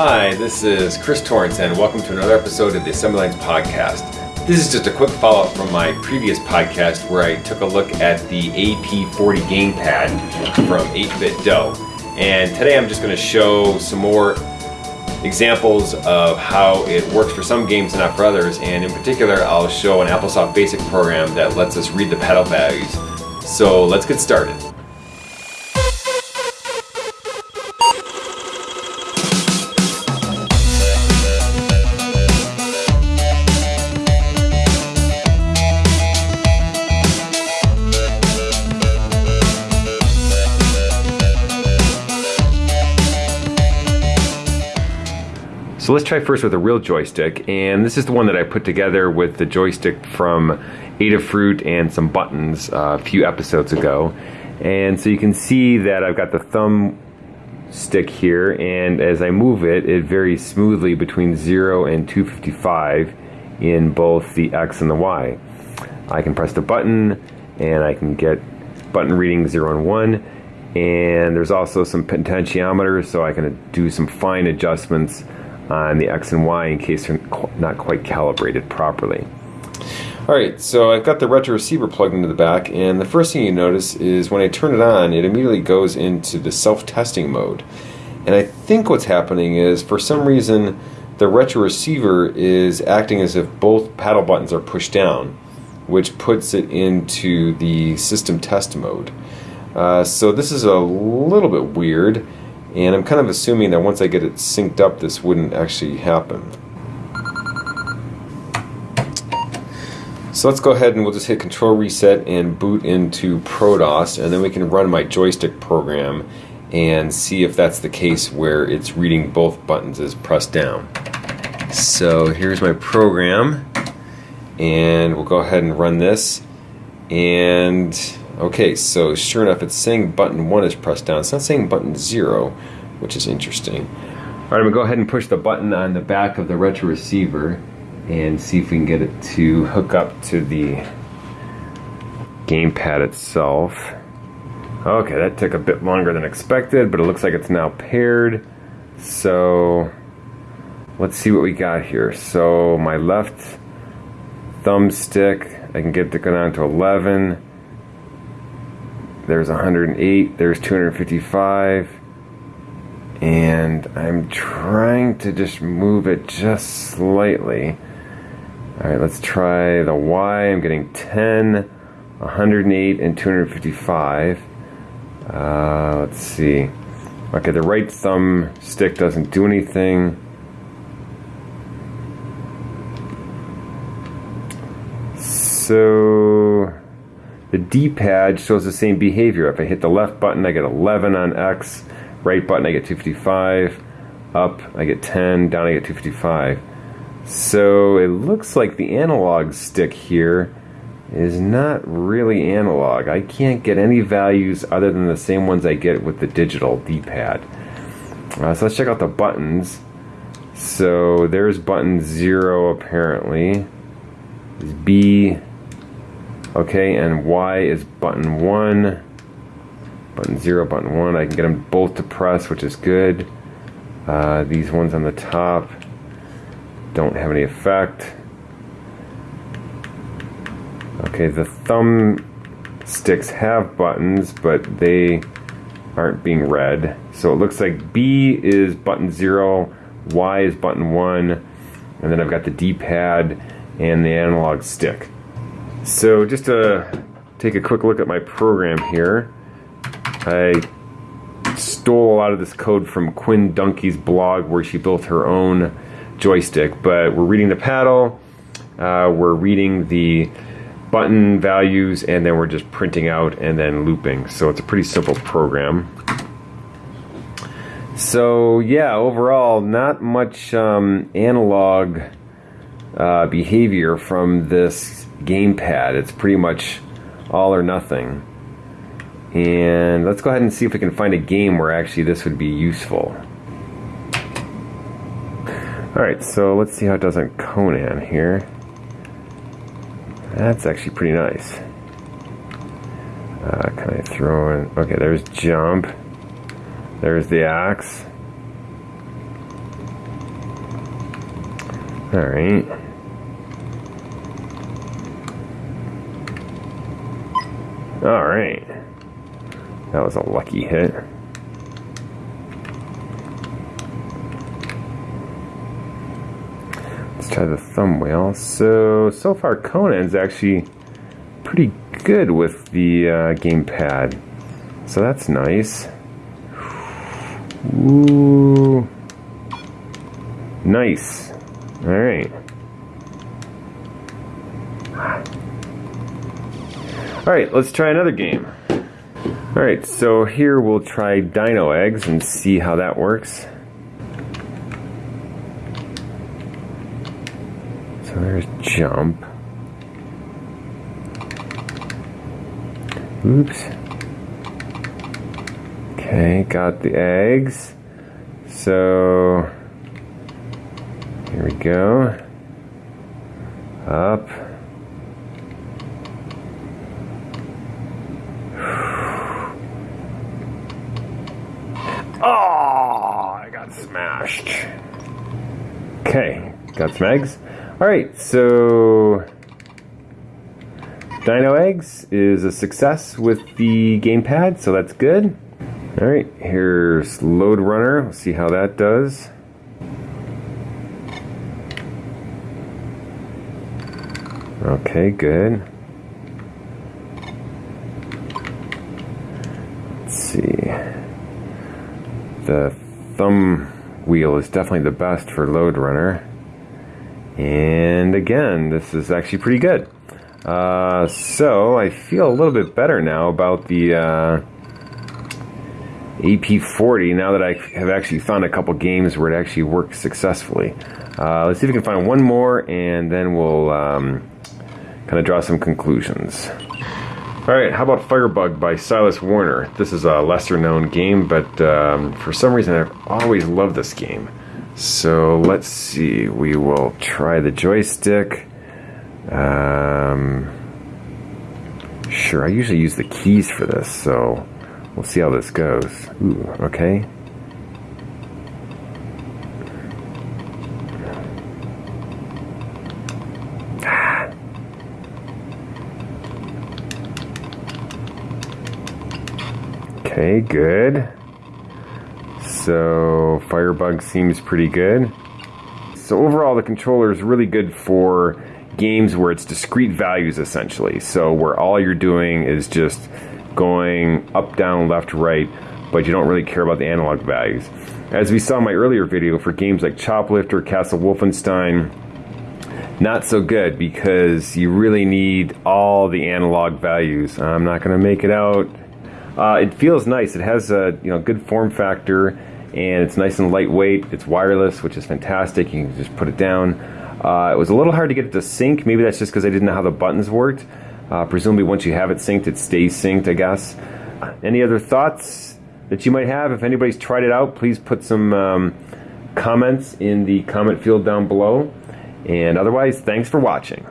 Hi, this is Chris Torrence, and welcome to another episode of the Assembly Lines Podcast. This is just a quick follow up from my previous podcast where I took a look at the AP40 gamepad from 8BitDo. And today I'm just going to show some more examples of how it works for some games and not for others. And in particular, I'll show an AppleSoft Basic program that lets us read the pedal values. So let's get started. So let's try first with a real joystick, and this is the one that I put together with the joystick from Adafruit and some buttons uh, a few episodes ago. And so you can see that I've got the thumb stick here, and as I move it, it varies smoothly between 0 and 255 in both the X and the Y. I can press the button, and I can get button reading 0 and 1, and there's also some potentiometers, so I can do some fine adjustments on the X and Y in case they're not quite calibrated properly. Alright, so I've got the retro receiver plugged into the back, and the first thing you notice is when I turn it on, it immediately goes into the self-testing mode. And I think what's happening is, for some reason, the retro receiver is acting as if both paddle buttons are pushed down, which puts it into the system test mode. Uh, so this is a little bit weird. And I'm kind of assuming that once I get it synced up, this wouldn't actually happen. So let's go ahead and we'll just hit control reset and boot into ProDOS and then we can run my joystick program and see if that's the case where it's reading both buttons as pressed down. So here's my program and we'll go ahead and run this and Okay, so sure enough, it's saying button 1 is pressed down. It's not saying button 0, which is interesting. Alright, I'm going to go ahead and push the button on the back of the retro receiver and see if we can get it to hook up to the gamepad itself. Okay, that took a bit longer than expected, but it looks like it's now paired. So, let's see what we got here. So, my left thumbstick, I can get it to go down to 11 there's 108, there's 255, and I'm trying to just move it just slightly. All right, let's try the Y. I'm getting 10, 108, and 255. Uh, let's see. Okay, the right thumb stick doesn't do anything. So the D-pad shows the same behavior. If I hit the left button, I get 11 on X. Right button, I get 255. Up, I get 10. Down, I get 255. So it looks like the analog stick here is not really analog. I can't get any values other than the same ones I get with the digital D-pad. Uh, so let's check out the buttons. So there's button 0 apparently. There's B, Okay, and Y is button 1, button 0, button 1. I can get them both to press, which is good. Uh, these ones on the top don't have any effect. Okay, the thumb sticks have buttons, but they aren't being read. So it looks like B is button 0, Y is button 1, and then I've got the D-pad and the analog stick. So just to take a quick look at my program here, I stole a lot of this code from Quinn Dunki's blog where she built her own joystick, but we're reading the paddle, uh, we're reading the button values, and then we're just printing out and then looping. So it's a pretty simple program. So yeah, overall, not much um, analog uh, behavior from this gamepad. It's pretty much all or nothing. And let's go ahead and see if we can find a game where actually this would be useful. Alright, so let's see how it does on Conan here. That's actually pretty nice. Uh, can I throw in? Okay, there's jump. There's the axe. All right. All right. That was a lucky hit. Let's try the thumb wheel. So, so far Conan's actually pretty good with the uh, gamepad. So that's nice. Ooh. Nice. All right. All right, let's try another game. All right, so here we'll try Dino Eggs and see how that works. So there's jump. Oops. Okay, got the eggs. So here we go. Up. Oh, I got smashed. Okay, got some eggs. All right, so Dino Eggs is a success with the gamepad, so that's good. All right, here's Lode Runner. Let's see how that does. Okay, good. Let's see. The thumb wheel is definitely the best for Lode Runner. And again, this is actually pretty good. Uh, so I feel a little bit better now about the uh, AP40 now that I have actually found a couple games where it actually works successfully. Uh, let's see if we can find one more and then we'll um, kind of draw some conclusions. Alright, how about Firebug by Silas Warner? This is a lesser known game, but um, for some reason I've always loved this game. So let's see, we will try the joystick. Um, sure, I usually use the keys for this, so we'll see how this goes. Ooh, okay. Okay, good. So Firebug seems pretty good. So overall the controller is really good for games where it's discrete values essentially. So where all you're doing is just going up, down, left, right, but you don't really care about the analog values. As we saw in my earlier video for games like Choplifter, Castle Wolfenstein, not so good because you really need all the analog values. I'm not going to make it out. Uh, it feels nice. It has a you know good form factor, and it's nice and lightweight. It's wireless, which is fantastic. You can just put it down. Uh, it was a little hard to get it to sync. Maybe that's just because I didn't know how the buttons worked. Uh, presumably, once you have it synced, it stays synced. I guess. Any other thoughts that you might have? If anybody's tried it out, please put some um, comments in the comment field down below. And otherwise, thanks for watching.